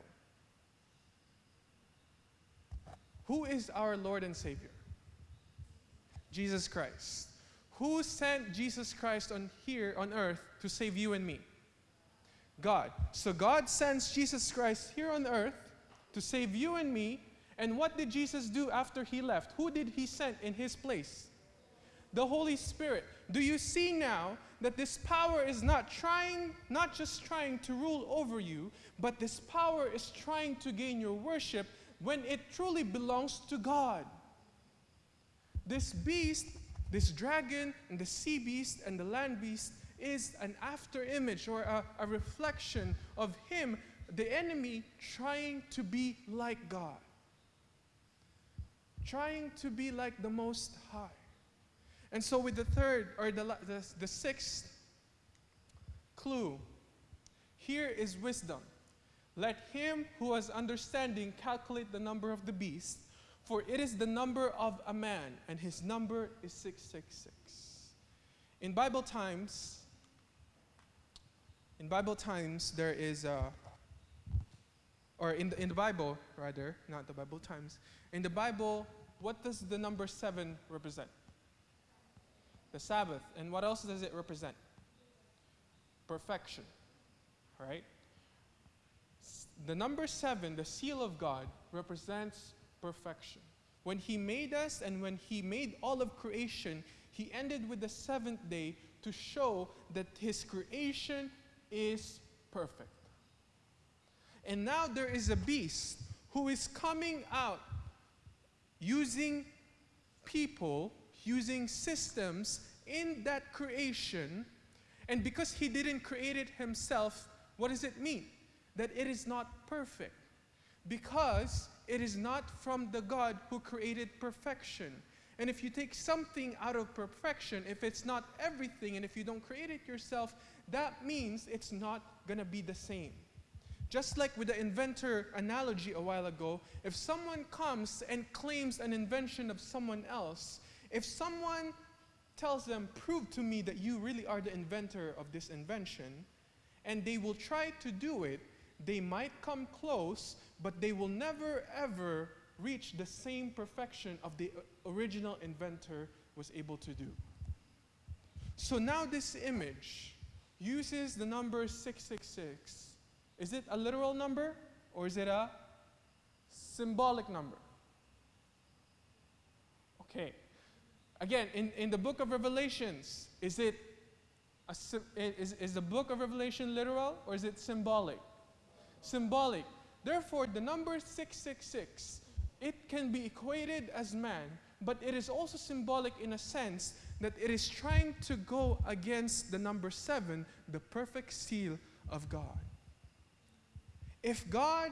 Who is our Lord and Savior? Jesus Christ. Who sent Jesus Christ on here on earth to save you and me? God. So God sends Jesus Christ here on earth to save you and me. And what did Jesus do after he left? Who did he send in his place? The Holy Spirit. Do you see now that this power is not trying, not just trying to rule over you, but this power is trying to gain your worship when it truly belongs to God? This beast, this dragon, and the sea beast and the land beast is an after image or a, a reflection of him, the enemy, trying to be like God, trying to be like the Most High. And so, with the third or the, the, the sixth clue, here is wisdom. Let him who has understanding calculate the number of the beast, for it is the number of a man, and his number is 666. In Bible times, in Bible times, there is a, or in the, in the Bible, rather, not the Bible times, in the Bible, what does the number seven represent? The Sabbath. And what else does it represent? Perfection, right? The number seven, the seal of God, represents perfection. When He made us and when He made all of creation, He ended with the seventh day to show that His creation is perfect. And now there is a beast who is coming out using people, using systems in that creation. And because he didn't create it himself, what does it mean? That it is not perfect. Because it is not from the God who created perfection. And if you take something out of perfection, if it's not everything, and if you don't create it yourself, that means it's not going to be the same. Just like with the inventor analogy a while ago, if someone comes and claims an invention of someone else, if someone tells them, prove to me that you really are the inventor of this invention, and they will try to do it, they might come close, but they will never ever reach the same perfection of the uh, original inventor was able to do. So now this image uses the number 666. Is it a literal number or is it a symbolic number? Okay. Again, in, in the book of Revelations, is it a, is, is the book of Revelation literal or is it symbolic? Symbolic. Therefore, the number 666, it can be equated as man, but it is also symbolic in a sense that it is trying to go against the number seven, the perfect seal of God. If God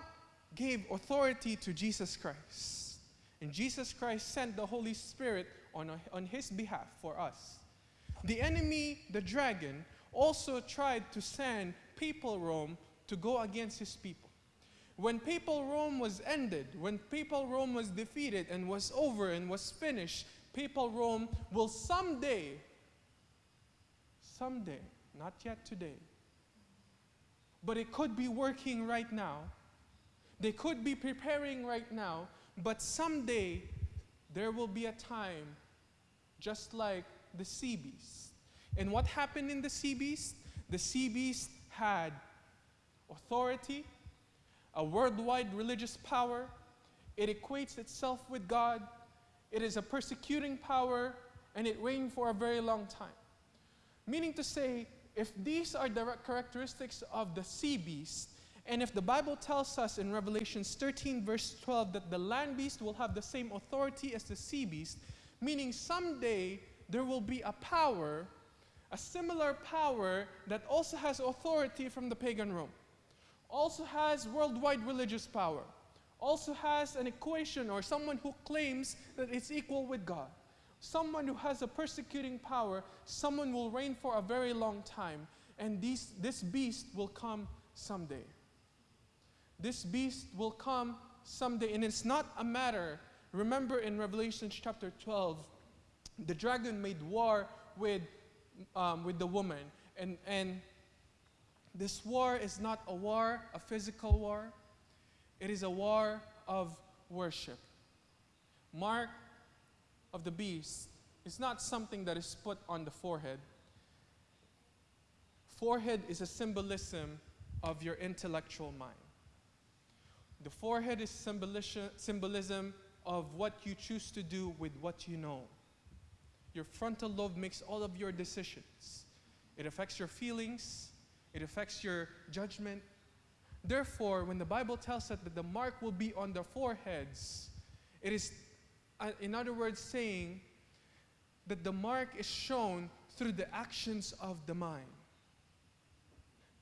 gave authority to Jesus Christ, and Jesus Christ sent the Holy Spirit on, a, on his behalf for us, the enemy, the dragon, also tried to send papal Rome to go against his people. When papal Rome was ended, when papal Rome was defeated and was over and was finished, papal Rome will someday, someday, not yet today, but it could be working right now. They could be preparing right now, but someday there will be a time just like the sea beast. And what happened in the sea beast? The sea beast had authority, a worldwide religious power. It equates itself with God, it is a persecuting power and it reigned for a very long time. Meaning to say, if these are the characteristics of the sea beast, and if the Bible tells us in Revelations 13, verse 12, that the land beast will have the same authority as the sea beast, meaning someday there will be a power, a similar power that also has authority from the pagan Rome, also has worldwide religious power also has an equation or someone who claims that it's equal with God. Someone who has a persecuting power, someone will reign for a very long time, and these, this beast will come someday. This beast will come someday, and it's not a matter. Remember in Revelation chapter 12, the dragon made war with, um, with the woman, and, and this war is not a war, a physical war. It is a war of worship. mark of the beast is not something that is put on the forehead. Forehead is a symbolism of your intellectual mind. The forehead is symbolism, symbolism of what you choose to do with what you know. Your frontal lobe makes all of your decisions. It affects your feelings, it affects your judgment. Therefore, when the Bible tells us that the mark will be on their foreheads, it is, uh, in other words, saying that the mark is shown through the actions of the mind.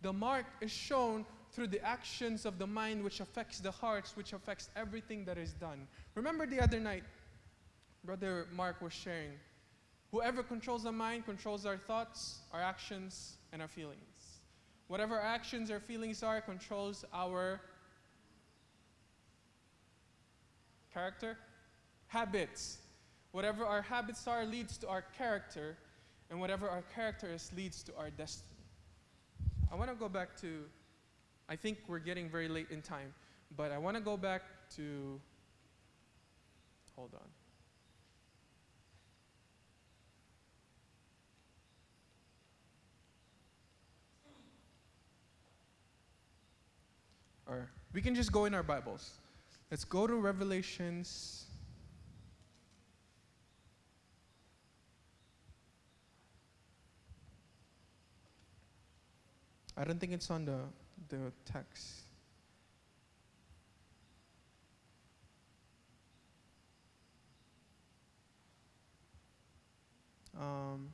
The mark is shown through the actions of the mind, which affects the hearts, which affects everything that is done. Remember the other night, Brother Mark was sharing whoever controls the mind controls our thoughts, our actions, and our feelings. Whatever our actions or feelings are controls our character, habits. Whatever our habits are leads to our character, and whatever our character is leads to our destiny. I want to go back to, I think we're getting very late in time, but I want to go back to, hold on. Or we can just go in our Bibles. Let's go to Revelations. I don't think it's on the, the text. Um,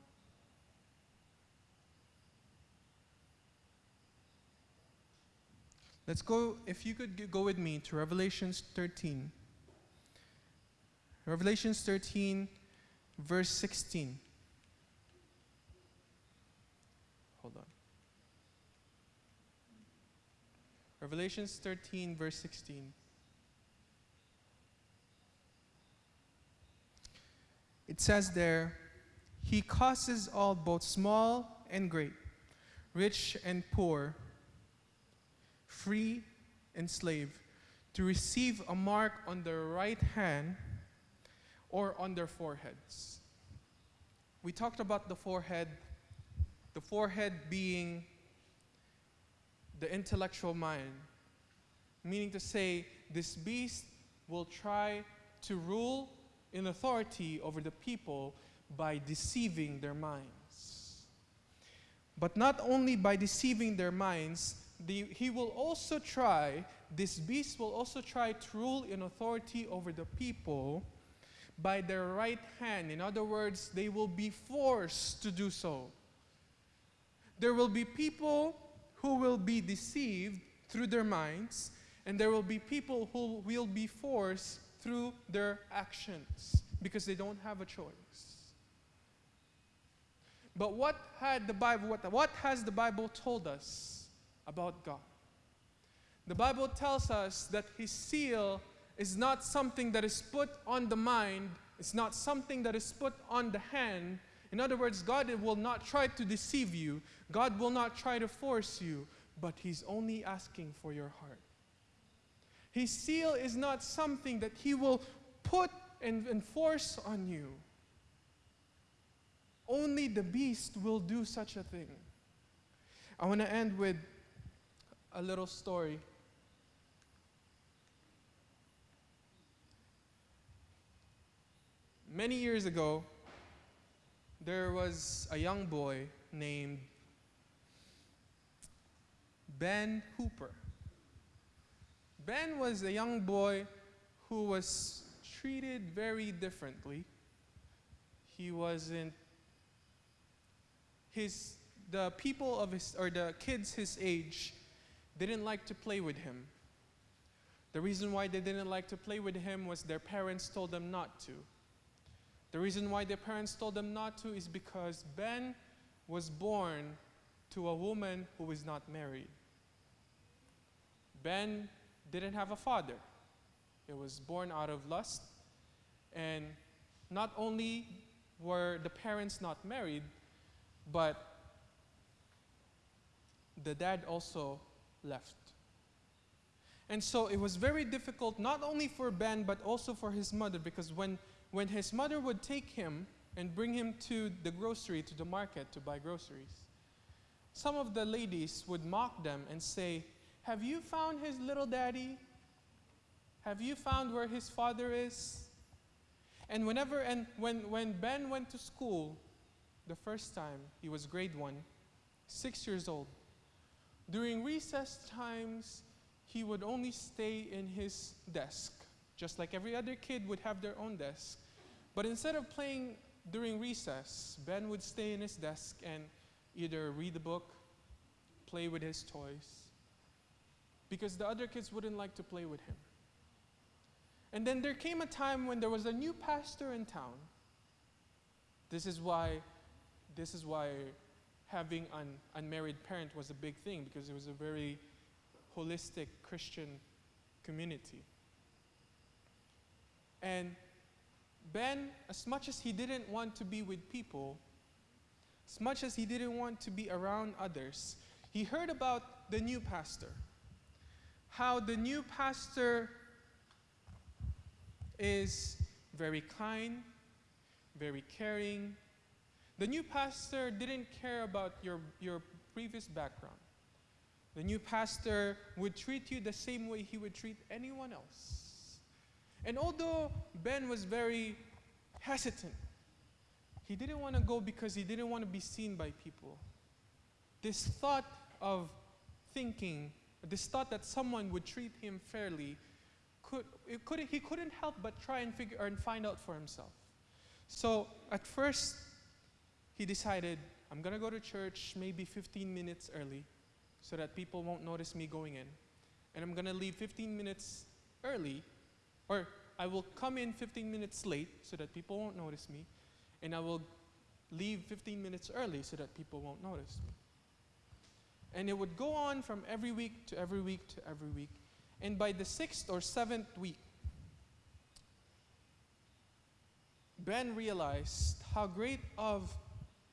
let's go, if you could go with me to Revelations 13. Revelations 13, verse 16. Hold on. Revelations 13, verse 16. It says there, He causes all, both small and great, rich and poor, free and slave, to receive a mark on their right hand or on their foreheads. We talked about the forehead, the forehead being the intellectual mind, meaning to say, this beast will try to rule in authority over the people by deceiving their minds. But not only by deceiving their minds, the, he will also try, this beast will also try to rule in authority over the people by their right hand. In other words, they will be forced to do so. There will be people who will be deceived through their minds, and there will be people who will be forced through their actions because they don't have a choice. But what had the Bible what, what has the Bible told us about God? The Bible tells us that his seal is not something that is put on the mind, it's not something that is put on the hand. In other words, God will not try to deceive you, God will not try to force you, but He's only asking for your heart. His seal is not something that He will put and enforce on you. Only the beast will do such a thing. I want to end with a little story. Many years ago, there was a young boy named Ben Hooper. Ben was a young boy who was treated very differently. He wasn't his the people of his or the kids his age didn't like to play with him. The reason why they didn't like to play with him was their parents told them not to. The reason why their parents told them not to is because Ben was born to a woman who was not married. Ben didn't have a father. It was born out of lust. And not only were the parents not married, but the dad also left. And so it was very difficult, not only for Ben, but also for his mother, because when, when his mother would take him and bring him to the grocery, to the market to buy groceries, some of the ladies would mock them and say, Have you found his little daddy? Have you found where his father is? And whenever, and when, when Ben went to school the first time, he was grade one, six years old. During recess times, he would only stay in his desk, just like every other kid would have their own desk. But instead of playing during recess, Ben would stay in his desk and either read a book, play with his toys, because the other kids wouldn't like to play with him. And then there came a time when there was a new pastor in town. This is why, this is why having an unmarried parent was a big thing because it was a very holistic Christian community. And Ben, as much as he didn't want to be with people, as much as he didn't want to be around others, he heard about the new pastor. How the new pastor is very kind, very caring. The new pastor didn't care about your, your previous background. The new pastor would treat you the same way he would treat anyone else. And although Ben was very hesitant, he didn't want to go because he didn't want to be seen by people. This thought of thinking, this thought that someone would treat him fairly, could, could, he couldn't help but try and figure and find out for himself. So at first, he decided, I'm going to go to church maybe 15 minutes early so that people won't notice me going in. And I'm going to leave 15 minutes early, or I will come in 15 minutes late so that people won't notice me. And I will leave 15 minutes early so that people won't notice me. And it would go on from every week to every week to every week. And by the sixth or seventh week, Ben realized how great of,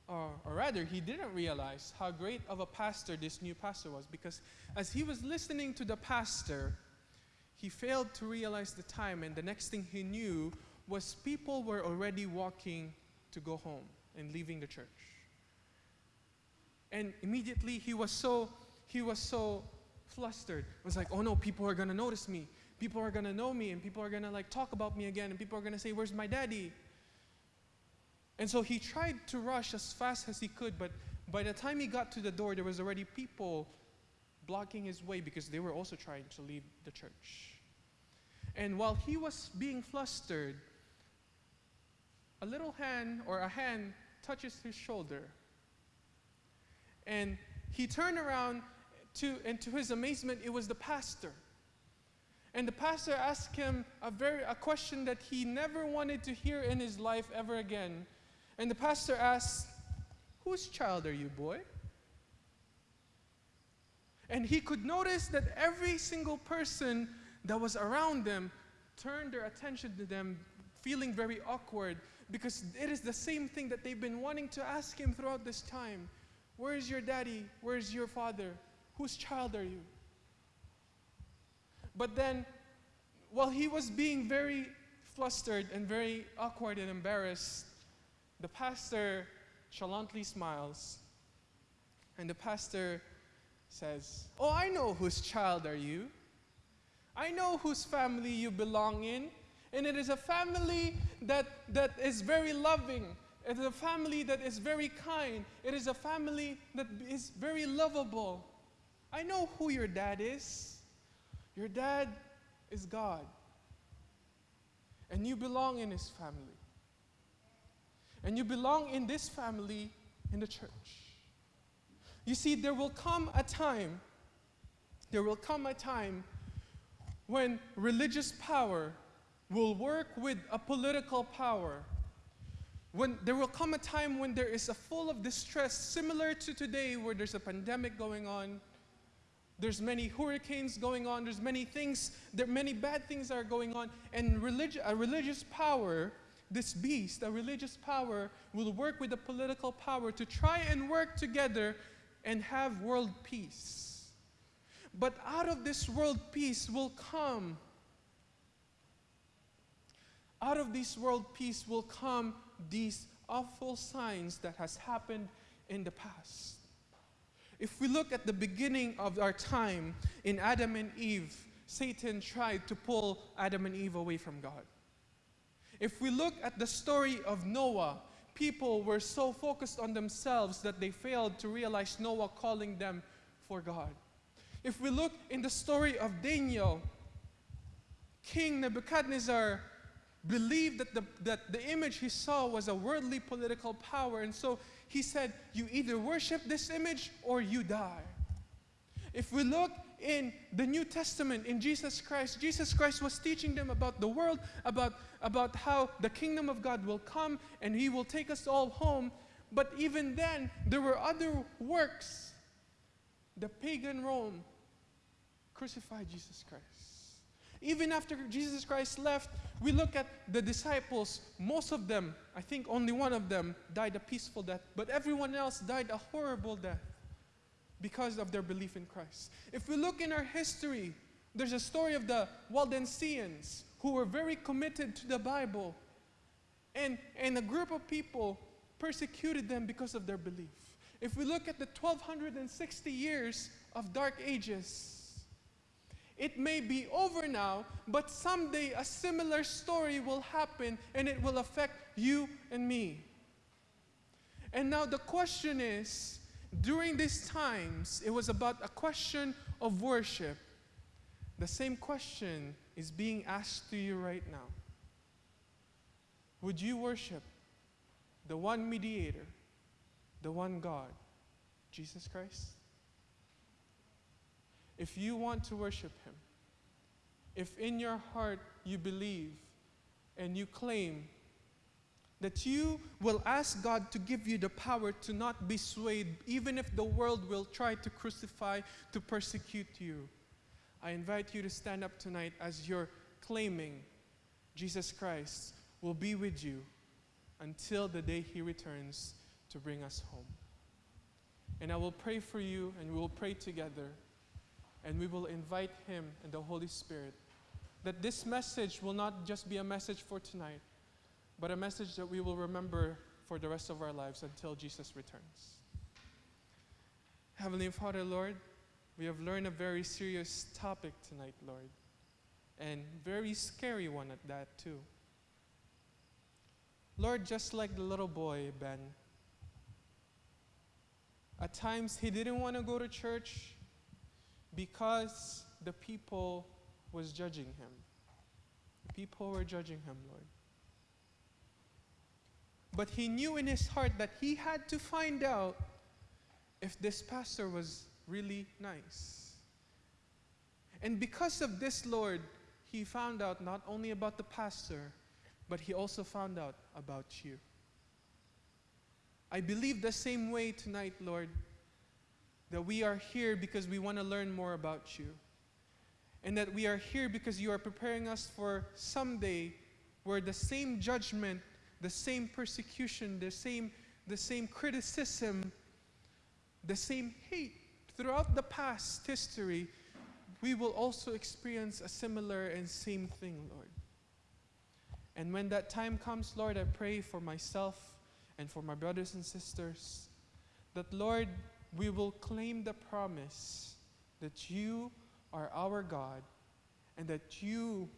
or, or, rather, he didn't realize how great of a pastor this new pastor was because as he was listening to the pastor, he failed to realize the time, and the next thing he knew was people were already walking to go home and leaving the church. And immediately he was so, he was so flustered. It was like, oh no, people are gonna notice me. People are gonna know me, and people are gonna like talk about me again, and people are gonna say, Where's my daddy? And so he tried to rush as fast as he could, but by the time he got to the door, there was already people blocking his way because they were also trying to leave the church. And while he was being flustered, a little hand or a hand touches his shoulder. And he turned around to, and to his amazement, it was the pastor. And the pastor asked him a, very, a question that he never wanted to hear in his life ever again. And the pastor asked, Whose child are you, boy? And he could notice that every single person that was around them turned their attention to them, feeling very awkward, because it is the same thing that they've been wanting to ask him throughout this time Where's your daddy? Where's your father? Whose child are you? But then, while he was being very flustered and very awkward and embarrassed, the pastor chalantly smiles. And the pastor says, Oh, I know whose child are you. I know whose family you belong in. And it is a family that, that is very loving. It is a family that is very kind. It is a family that is very lovable. I know who your dad is. Your dad is God. And you belong in his family. And you belong in this family in the church. You see, there will come a time, there will come a time when religious power will work with a political power. When there will come a time when there is a full of distress, similar to today, where there's a pandemic going on, there's many hurricanes going on. There's many things, there many bad things are going on. And religi- a religious power, this beast, a religious power, will work with the political power to try and work together and have world peace. But out of this world peace will come. Out of this world peace will come these awful signs that has happened in the past. If we look at the beginning of our time in Adam and Eve, Satan tried to pull Adam and Eve away from God. If we look at the story of Noah, people were so focused on themselves that they failed to realize Noah calling them for God. If we look in the story of Daniel, King Nebuchadnezzar believed that the, that the image he saw was a worldly political power, and so he said, You either worship this image or you die. If we look in the New Testament, in Jesus Christ, Jesus Christ was teaching them about the world, about, about how the kingdom of God will come and he will take us all home. But even then, there were other works. The pagan Rome crucified Jesus Christ. Even after Jesus Christ left, we look at the disciples. Most of them, I think only one of them, died a peaceful death, but everyone else died a horrible death because of their belief in Christ. If we look in our history, there's a story of the Waldensians who were very committed to the Bible, and, and a group of people persecuted them because of their belief. If we look at the 1260 years of dark ages, it may be over now, but someday a similar story will happen and it will affect you and me. And now the question is during these times, it was about a question of worship. The same question is being asked to you right now. Would you worship the one mediator, the one God, Jesus Christ? If you want to worship Him, if in your heart you believe and you claim that you will ask God to give you the power to not be swayed, even if the world will try to crucify, to persecute you, I invite you to stand up tonight as you're claiming Jesus Christ will be with you until the day He returns to bring us home. And I will pray for you, and we will pray together and we will invite Him and the Holy Spirit. That this message will not just be a message for tonight, but a message that we will remember for the rest of our lives until Jesus returns. Heavenly Father, Lord, we have learned a very serious topic tonight, Lord, and very scary one at that, too. Lord, just like the little boy, Ben, at times he didn't want to go to church because the people was judging him. People were judging him, Lord. But he knew in his heart that he had to find out if this pastor was really nice. And because of this, Lord, he found out not only about the pastor, but he also found out about you. I believe the same way tonight, Lord, that we are here because we want to learn more about you. And that we are here because you are preparing us for someday where the same judgment, the same persecution, the same, the same criticism, the same hate throughout the past history, we will also experience a similar and same thing, Lord. And when that time comes, Lord, I pray for myself and for my brothers and sisters that, Lord, we will claim the promise that you are our God and that you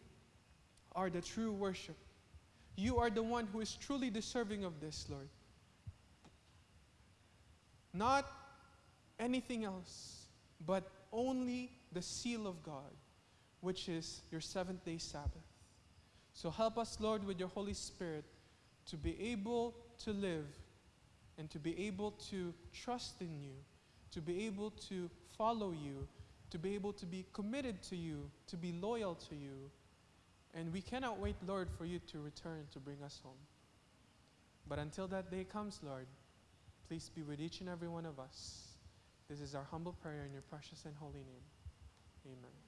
are the true worship. You are the one who is truly deserving of this, Lord. Not anything else, but only the seal of God, which is your seventh day Sabbath. So help us, Lord, with your Holy Spirit to be able to live and to be able to trust in you, to be able to follow you, to be able to be committed to you, to be loyal to you. And we cannot wait, Lord, for you to return to bring us home. But until that day comes, Lord, please be with each and every one of us. This is our humble prayer in your precious and holy name. Amen.